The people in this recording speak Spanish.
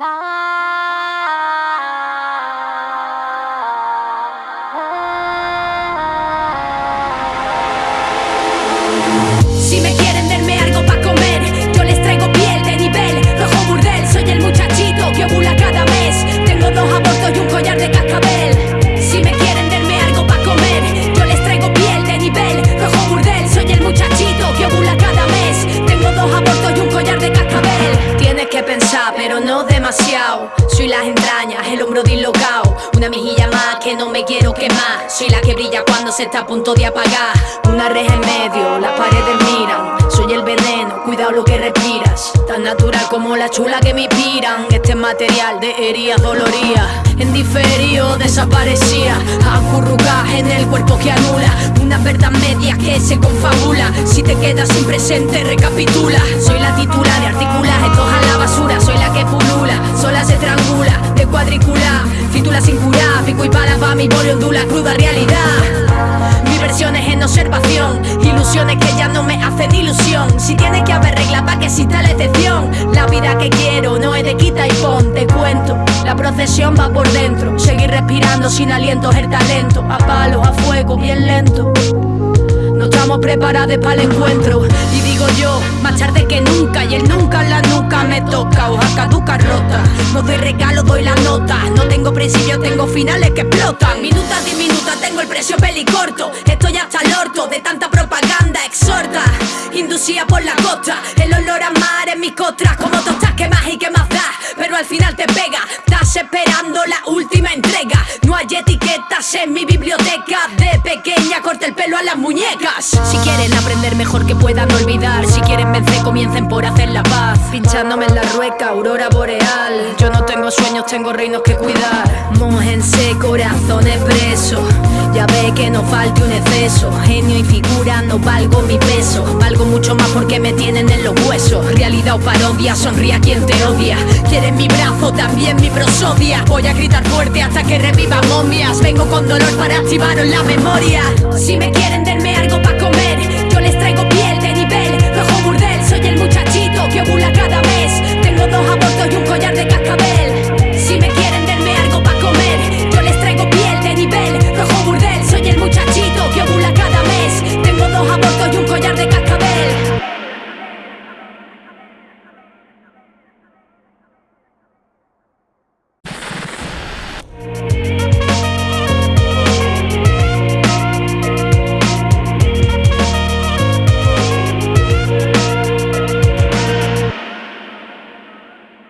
Si Soy las entrañas, el hombro dislocado. Una mejilla más que no me quiero quemar. Soy la que brilla cuando se está a punto de apagar. Una reja en medio, las paredes miran. Soy el veneno, cuidado lo que respiras. Tan natural como la chula que me inspiran. Este es material de heridas doloridas. En diferido desaparecía. Acurrucas en el cuerpo que anula. Verdad media que se confabula. Si te quedas sin presente, recapitula. Soy la titular de articular, estos a la basura. Soy la que pulula, sola se triangula, de cuadrícula. Fítula sin curar, pico y pala pa' mi boli ondula, cruda realidad. Mi versión es en observación, ilusiones que ya no me hacen ilusión. Si tiene que haber regla pa' que exista la excepción, La procesión va por dentro, seguir respirando sin aliento el talento. A palos, a fuego, bien lento. No estamos preparados para el encuentro. Y digo yo, más tarde que nunca Y el nunca en la nuca me toca. Hoja caduca rota. No doy regalo, doy la nota. No tengo principios, tengo finales que explotan. Minutas diminutas, tengo el precio pelicorto. Estoy hasta el orto de tanta propaganda Exhorta, inducida por la costa. El olor a mar en mis costras Como tostas que más y que más da Al final te pega. Estás esperando la última entrega. No hay etiquetas en mi biblioteca. De pequeña corta el pelo a las muñecas. Si quieren aprender mejor que puedan olvidar. Si quieren vencer comiencen por hacer la paz. Pinchándome en la rueca, aurora boreal. Yo no tengo sueños, tengo reinos que cuidar. Mójense corazones presos Ya ve que no falte un exceso. Genio y figura, no valgo mi peso. Valgo mucho más porque me tienen en los huesos. Realidad o parodia, sonríe a quien te odia. Quieren mi brazo, también mi prosodia. Voy a gritar fuerte hasta que reviva momias. Vengo con dolor para activaros la memoria. Si me quieren denme